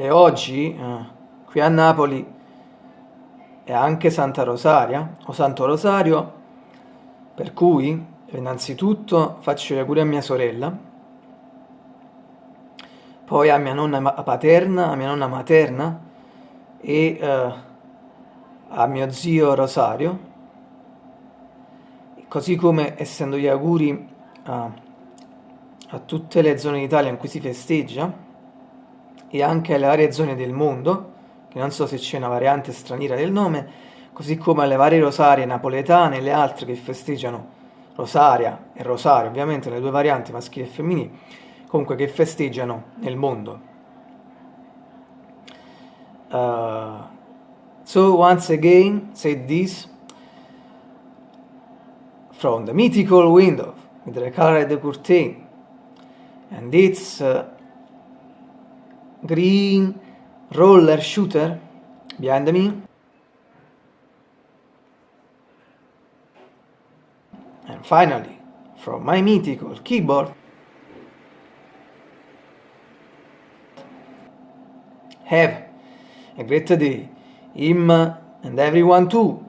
e oggi eh, qui a Napoli è anche Santa Rosaria o Santo Rosario per cui innanzitutto faccio gli auguri a mia sorella poi a mia nonna paterna, a mia nonna materna e eh, a mio zio Rosario. Così come essendo gli auguri a, a tutte le zone d'Italia in cui si festeggia e anche alle varie zone del mondo, che non so se c'è una variante straniera del nome, così come alle varie rosarie napoletane e le altre che festeggiano Rosaria e Rosario, ovviamente le due varianti maschili e femminili, comunque che festeggiano nel mondo. Uh, so once again, say this, from the mythical window with the colored curtain, and it's uh, green roller shooter? Behind me. And finally from my mythical keyboard. Have a great day him and everyone too